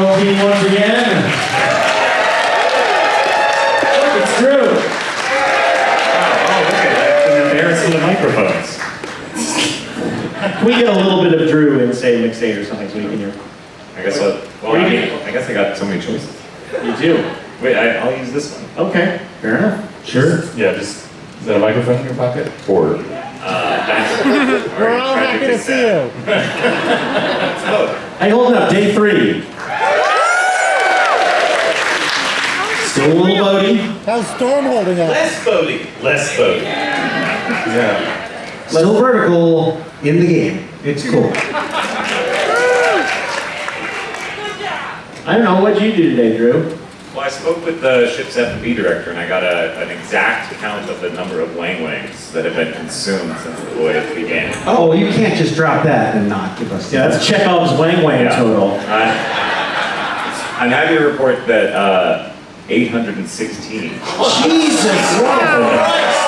Bravo team once again. Look, it's Drew. Oh, look at that. It's embarrassing the microphones. Can we get a little bit of Drew in, say, McState or something so we can hear? I guess I, well, I, mean, I guess I got so many choices. You do. Wait, I, I'll use this one. Okay, fair enough. Sure. Yeah, just, is that a microphone in your pocket? Or? Uh, We're all happy to see you. Hey, hold up, day three. Still a little boaty. How's Storm holding up? Less boaty. Less boaty. Yeah. Still vertical in the game. It's cool. I don't know, what'd you do today, Drew? Well, I spoke with the ship's F&B director, and I got a, an exact count of the number of wang wangs that have been consumed since the voyage began. Oh, you can't just drop that and not give us. Yeah, that's Chekhov's Wang Wang Yeah. total. I, I'm happy to report that uh, 816. Jesus Christ!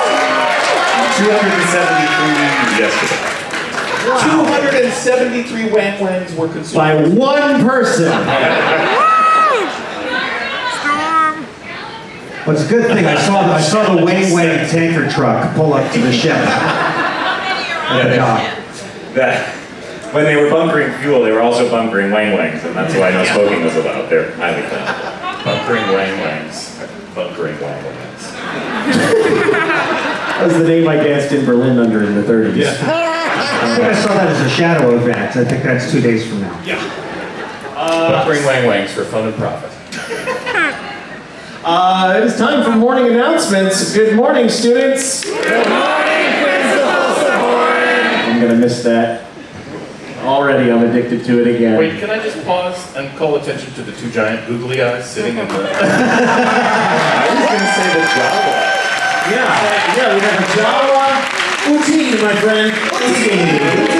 273 yesterday. 273 wang wangs were consumed. By one person. Well, it's a good thing I saw I saw the Wang Wang tanker truck pull up to the ship. At the dock. That when they were bunkering fuel, they were also bunkering wang wangs, and that's what I know smoking was about. They're highly flammable. Bunkering wang wangs. Bunkering wang wangs. That was the name I danced in Berlin under in the 30s. I think I saw that as a shadow event. I think that's two days from now. Yeah. Bunkering wang wangs for fun and profit. Uh, it is time for morning announcements. Good morning, students. Good morning, Principal I'm gonna miss that. Already, I'm addicted to it again. Wait, can I just pause and call attention to the two giant googly eyes sitting in the... I was gonna say the Jawa. Yeah, yeah, we have a Jawa Uti, my friend. Uti.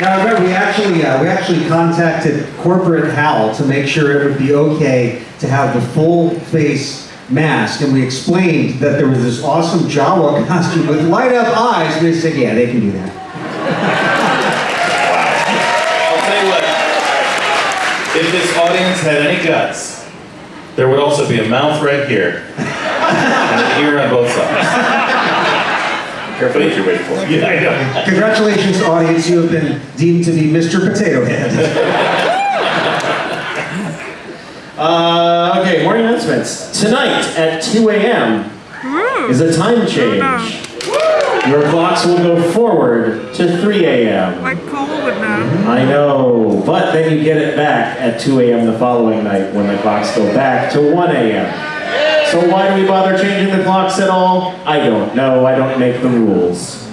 Now remember, we actually uh, we actually contacted corporate HAL to make sure it would be okay to have the full face mask, and we explained that there was this awesome Jawa costume with light up eyes. And they said, yeah, they can do that. If this audience had any guts, there would also be a mouth right here. and an ear on both sides. Careful what you wait for. Yeah, I know. Congratulations, audience! You have been deemed to be Mr. Potato Head. Uh, okay, morning announcements. Tonight at 2 a.m. is a time change. Your clocks will go forward to 3 a.m. Like Paul would know. I know, but then you get it back at 2 a.m. the following night when the clocks go back to 1 a.m. So why do we bother changing the clocks at all? I don't know. I don't make the rules.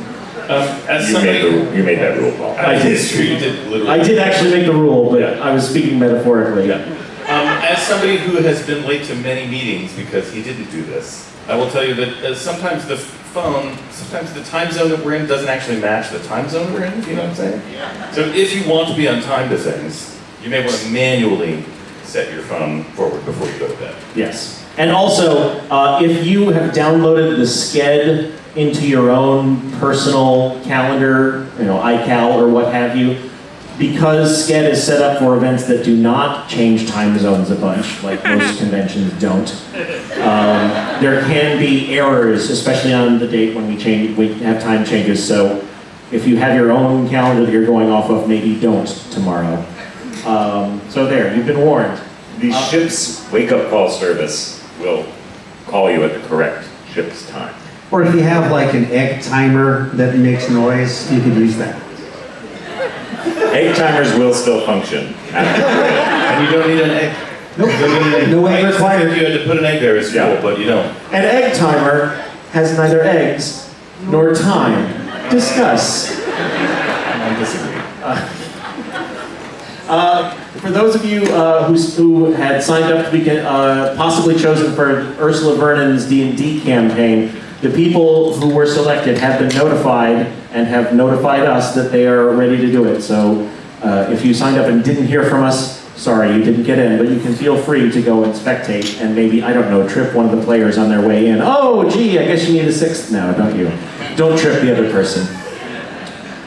Um, as You made, somebody... the, you made that rule, Paul. I did. It's you did literally. I did actually make the rule, but I was speaking metaphorically. Um, as somebody who has been late to many meetings because he didn't do this, I will tell you that uh, sometimes the phone, sometimes the time zone that we're in doesn't actually match the time zone we're in, you know what I'm saying? Yeah. So if you want to be on time to things, you may want to manually set your phone forward before you go to bed. Yes. And also, uh, if you have downloaded the Sched into your own personal calendar, you know, iCal or what have you, because Sched is set up for events that do not change time zones a bunch, like most conventions don't, um, there can be errors, especially on the date when we change, we have time changes. So if you have your own calendar that you're going off of, maybe don't tomorrow. Um, so there, you've been warned. The ship's wake-up call service will call you at the correct ship's time. Or if you have like an egg timer that makes noise, you could use that. Egg timers will still function. And you don't need an egg. Nope. No I egg used to think required. you had to put an egg there as fuel, Yeah. but you don't. An egg timer has neither eggs nor time. Discuss. I disagree. Uh, for those of you uh, who, who had signed up to be uh, possibly chosen for Ursula Vernon's D&D campaign, the people who were selected have been notified and have notified us that they are ready to do it. So uh, if you signed up and didn't hear from us, sorry you didn't get in, but you can feel free to go and spectate and maybe, I don't know, trip one of the players on their way in. Oh, gee, I guess you need a sixth now, don't you? Don't trip the other person.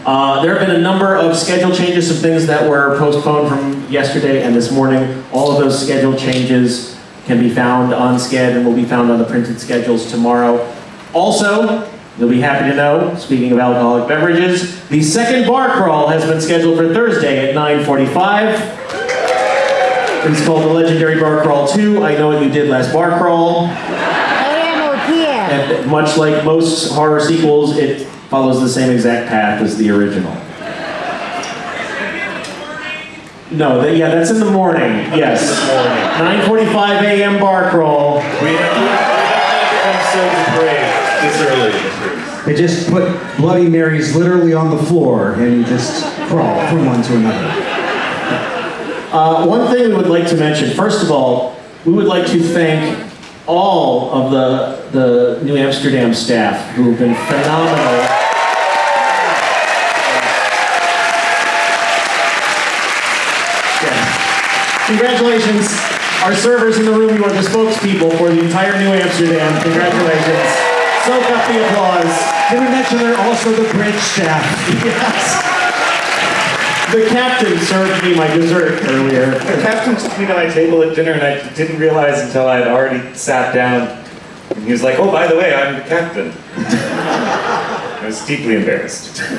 Uh, there have been a number of schedule changes, some things that were postponed from yesterday and this morning. All of those schedule changes can be found on Sched and will be found on the printed schedules tomorrow. Also, you'll be happy to know, speaking of alcoholic beverages, the second bar crawl has been scheduled for Thursday at 9:45. It's called the Legendary Bar Crawl 2. I know what you did last bar crawl. AM or PM? And much like most horror sequels, it follows the same exact path as the original. No, that, yeah, that's in the morning. Yes. 9:45 a.m. bar crawl. We have, we have not so depraved this early in the cruise. They just put Bloody Marys literally on the floor and you just crawl from one to another. Uh, one thing we would like to mention, first of all, we would like to thank all of the, the New Amsterdam staff who have been phenomenal. Yeah. Congratulations, our servers in the room, you are the spokespeople for the entire New Amsterdam. Congratulations. Soak up the applause. Did we mention they're also the bridge staff? Yes. The captain served me my dessert earlier. The captain took me to my table at dinner, and I didn't realize until I had already sat down. And he was like, "Oh, by the way, I'm the captain." I was deeply embarrassed.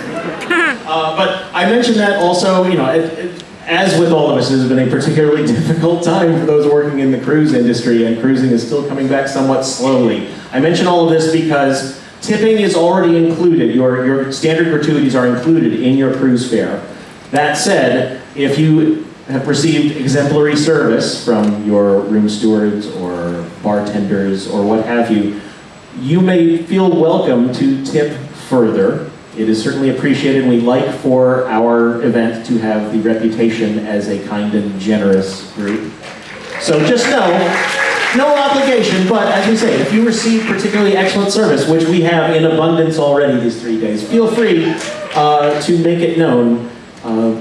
Uh, but I mentioned that also, you know, it, it, as with all of us, this has been a particularly difficult time for those working in the cruise industry, and cruising is still coming back somewhat slowly. I mention all of this because tipping is already included. Your, your standard gratuities are included in your cruise fare. That said, if you have received exemplary service from your room stewards or bartenders or what have you, you may feel welcome to tip further. It is certainly appreciated, we like for our event to have the reputation as a kind and generous group. So just know, no obligation, but as we say, if you receive particularly excellent service, which we have in abundance already these three days, feel free uh, to make it known uh,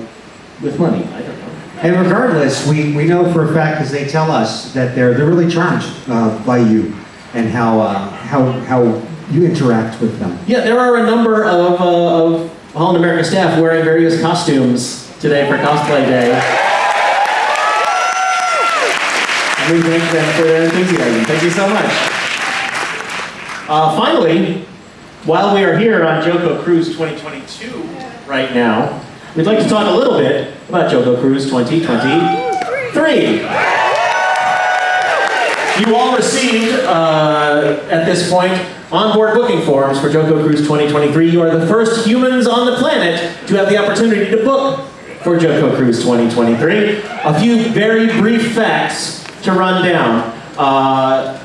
with money. I don't know. And regardless, we, we know for a fact, because they tell us, that they're, they're really charmed uh, by you and how, uh, how, how you interact with them. Yeah, there are a number of, uh, of Holland America staff wearing various costumes today for cosplay day. We thank them for their enthusiasm. Thank you so much. Uh, finally, while we are here on JoCo Cruise 2022 right now, we'd like to talk a little bit about JoCo Cruise 2023. You all received, uh, at this point, onboard booking forms for JoCo Cruise 2023. You are the first humans on the planet to have the opportunity to book for JoCo Cruise 2023. A few very brief facts to run down. Uh,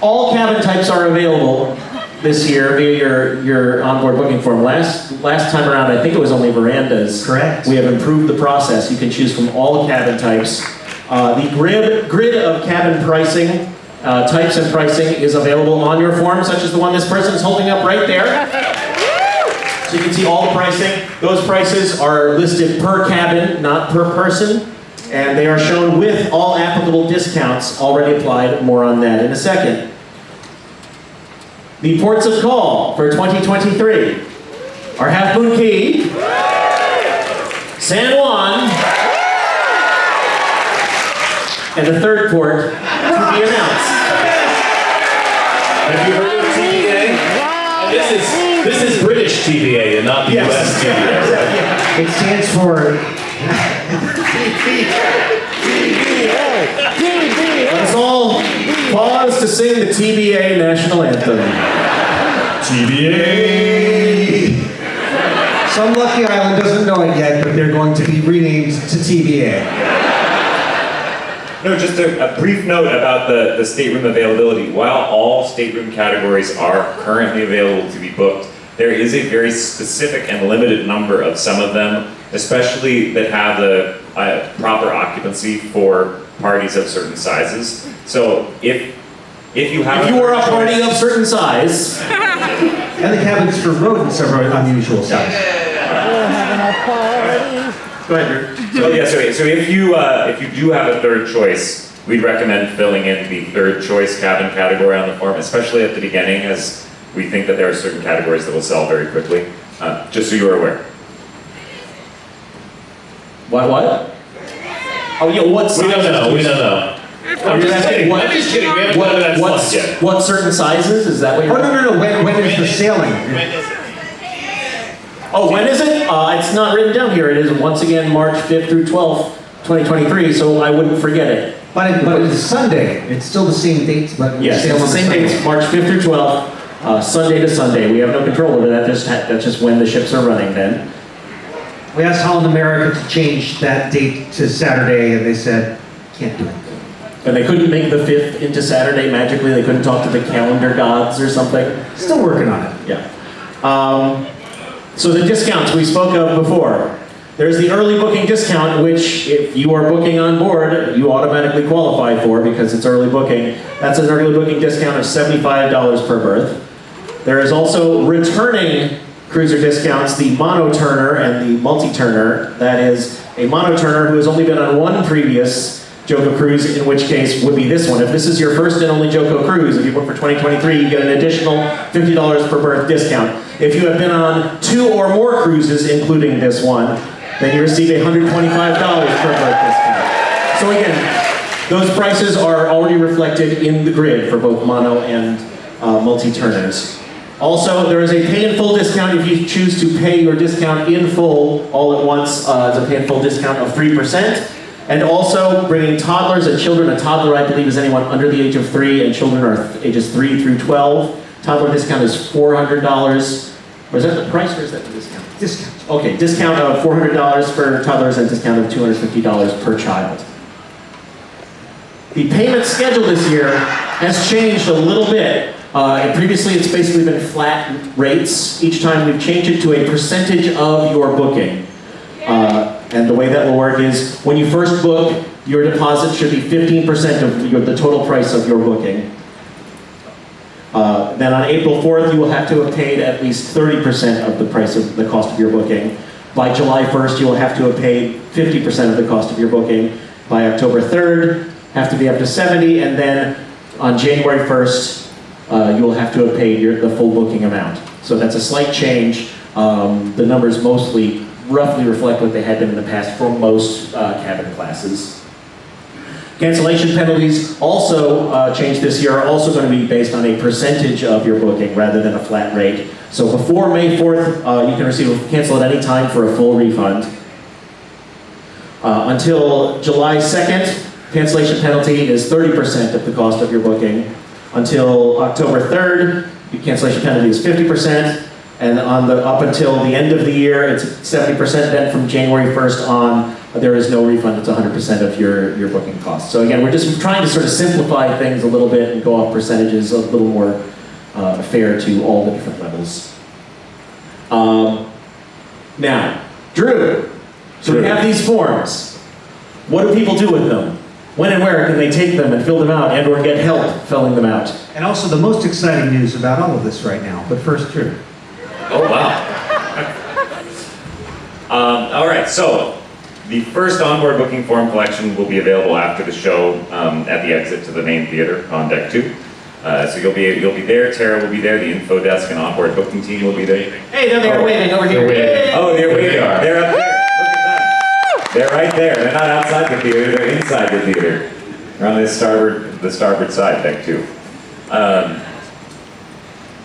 all cabin types are available this year via your, your onboard booking form. Last, last time around, I think it was only verandas. Correct. We have improved the process. You can choose from all cabin types. Uh, the grid, grid of cabin pricing, uh, types and pricing is available on your form, such as the one this person is holding up right there. So you can see all the pricing. Those prices are listed per cabin, not per person. And they are shown with all applicable discounts already applied. More on that in a second. The ports of call for 2023 are Half Moon Cay, San Juan, and the third port to be announced. Have you heard of TVA? Wow. This is this is British TVA and not the Yes. US TVA. It stands for, TBA. TBA. Let's all pause to sing the TBA national anthem. TBA. some lucky island doesn't know it yet, but they're going to be renamed to TBA. No, just a, a brief note about the, the stateroom availability. While all stateroom categories are currently available to be booked, there is a very specific and limited number of some of them, especially that have the uh, proper occupancy for parties of certain sizes. So if if you have If you were a party of certain size, And the cabins for rodents are very unusual size. We're having a party. Go ahead, Drew. So yeah, so, so if you uh, if you do have a third choice, we'd recommend filling in the third choice cabin category on the form, especially at the beginning, as we think that there are certain categories that will sell very quickly. Uh, just so you are aware. What, what? Oh, yeah, what We don't know, we don't know. I'm just kidding. what- I'm just kidding. We haven't What, done that what, yet. what certain sizes? Is that what Oh, you're? no, no, no, when, when is the sailing? Oh, when is it? Uh, it's not written down here. It is once again March 5th through 12th, 2023, so I wouldn't forget it. But it, but it's Sunday, it's still the same dates, but Yes, it's the same Sunday. dates, March 5th through 12th, uh, Sunday to Sunday. We have no control over that. Just that's just when the ships are running then. We asked Holland America to change that date to Saturday, and they said, can't do it. And they couldn't make the 5th into Saturday magically. They couldn't talk to the calendar gods or something. Still working on it. Yeah. Um, so the discounts we spoke of before. There's the early booking discount, which if you are booking on board, you automatically qualify for because it's early booking. That's an early booking discount of $75 per berth. There is also returning cruiser discounts, the mono-turner and the multi-turner. That is a mono-turner who has only been on one previous JoCo cruise, in which case would be this one. If this is your first and only JoCo cruise, if you book for 2023, you get an additional $50 per berth discount. If you have been on two or more cruises, including this one, then you receive a $125 per berth discount. So again, those prices are already reflected in the grid for both mono and uh, multi-turners. Also, there is a pay in full discount if you choose to pay your discount in full all at once. Uh, it's a pay in full discount of 3%. And also bringing toddlers and children, a toddler I believe is anyone under the age of three, and children are th- ages three through 12. Toddler discount is $400. Or is that the price or is that the discount? Discount. Okay, discount of $400 for toddlers and discount of $250 per child. The payment schedule this year has changed a little bit. Uh, previously, it's basically been flat rates. Each time we've changed it to a percentage of your booking. Uh, and the way that will work is when you first book, your deposit should be 15% of your, the total price of your booking. Uh, then on April 4th, you will have to have paid at least 30% of the price of the cost of your booking. By July 1st, you will have to have paid 50% of the cost of your booking. By October 3rd, have to be up to 70, and then on January 1st, uh, you will have to have paid your, the full booking amount. So that's a slight change. Um, the numbers mostly roughly reflect what they had been in the past for most uh, cabin classes. Cancellation penalties also uh, changed this year, are also going to be based on a percentage of your booking rather than a flat rate. So before May 4th, uh, you can receive a cancel at any time for a full refund. Uh, until July 2nd, cancellation penalty is 30% of the cost of your booking. Until October 3rd, the cancellation penalty is 50%. And on the, up until the end of the year, it's 70%. Then from January 1st on, there is no refund. It's 100% of your, your booking costs. So again, we're just trying to sort of simplify things a little bit and go off percentages a little more uh, fair to all the different levels. Um, now, Drew, so we have these forms. What do people do with them? When and where can they take them and fill them out and or get help filling them out? And also the most exciting news about all of this right now, but first, Drew. Oh, wow. um, all right, so the first onboard booking form collection will be available after the show um, at the exit to the main theater on deck two. Uh, so you'll be you'll be there. Tara will be there. The info desk and onboard booking team will be there. Hey, there they are Oh, waving over here. they're waving. Oh, there we are. are. They're up there. Look at them. They're right there. They're not outside the theater. They're inside the theater. They're on the starboard the starboard side, deck two. Um,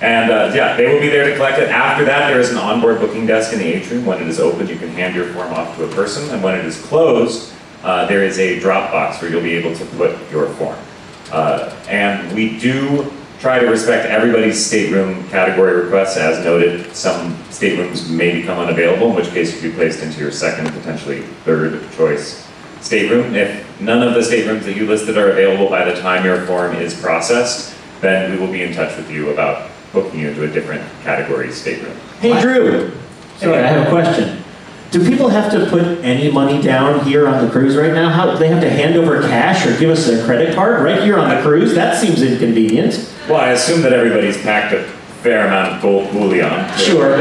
and uh, yeah, they will be there to collect it. After that, there is an onboard booking desk in the atrium. When it is open, you can hand your form off to a person, and when it is closed, uh, there is a drop box where you'll be able to put your form. Uh, and we do try to respect everybody's stateroom category requests. As noted, some staterooms may become unavailable, in which case you could be placed into your second, potentially third choice stateroom. If none of the staterooms that you listed are available by the time your form is processed, then we will be in touch with you about booking you into a different category stateroom. Hey, Drew. Sorry, I have a question. Do people have to put any money down here on the cruise right now? How do they have to hand over cash or give us their credit card right here on the cruise? That seems inconvenient. Well, I assume that everybody's packed a fair amount of gold bullion. to Sure.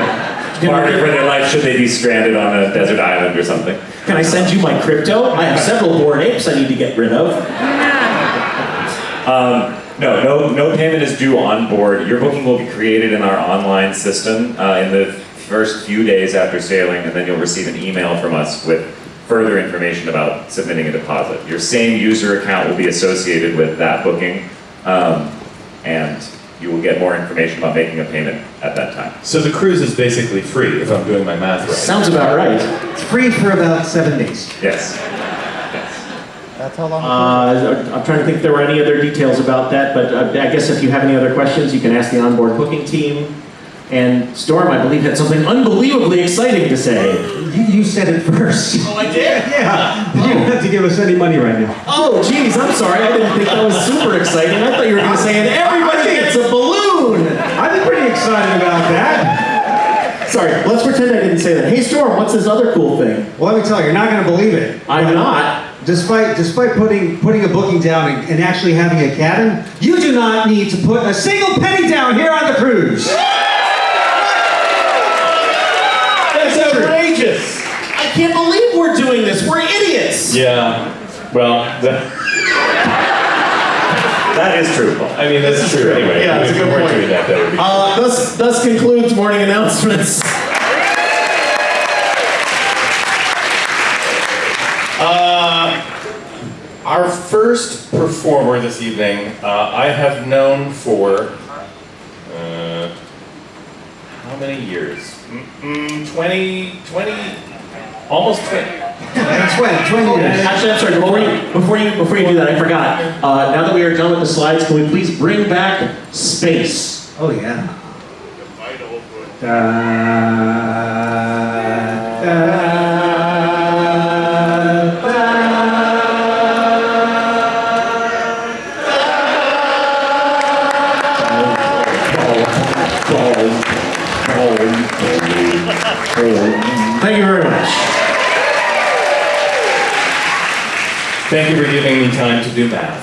Barter for their life should they be stranded on a desert island or something. Can I send you my crypto? I have several bored apes I need to get rid of. Um, no, no, no payment is due on board. Your booking will be created in our online system uh, in the first few days after sailing, and then you'll receive an email from us with further information about submitting a deposit. Your same user account will be associated with that booking, um, and you will get more information about making a payment at that time. So the cruise is basically free, if I'm doing my math right. Sounds about right. It's free for about seven days. Yes. That's how long. Uh, I'm trying to think if there were any other details about that, but uh, I guess if you have any other questions, you can ask the onboard booking team. And Storm, I believe, had something unbelievably exciting to say. You, you said it first. Oh, I did? Yeah, you don't have to give us any money right now. Oh, geez, I'm sorry. I didn't think that was super exciting. I thought you were going to say, and everybody gets a balloon. I'm pretty excited about that. Sorry, let's pretend I didn't say that. Hey, Storm, what's this other cool thing? Well, let me tell you, you're not going to believe it. I'm not. Despite, despite putting, putting a booking down and, and actually having a cabin, you do not need to put a single penny down here on the cruise. That's outrageous. I can't believe we're doing this. We're idiots. Yeah, well, that, That is true, I mean, that's true anyway. Yeah, that's a good point. that, that. Uh, thus, thus concludes morning announcements. Our first performer this evening, uh, I have known for uh, how many years? Mm-mm, 20, 20, almost 20. That's when, 20 years. Actually, I'm sorry. Before you, before you, before you do that, I forgot. Uh, now that we are done with the slides, can we please bring back space? Oh, yeah. Da, do math.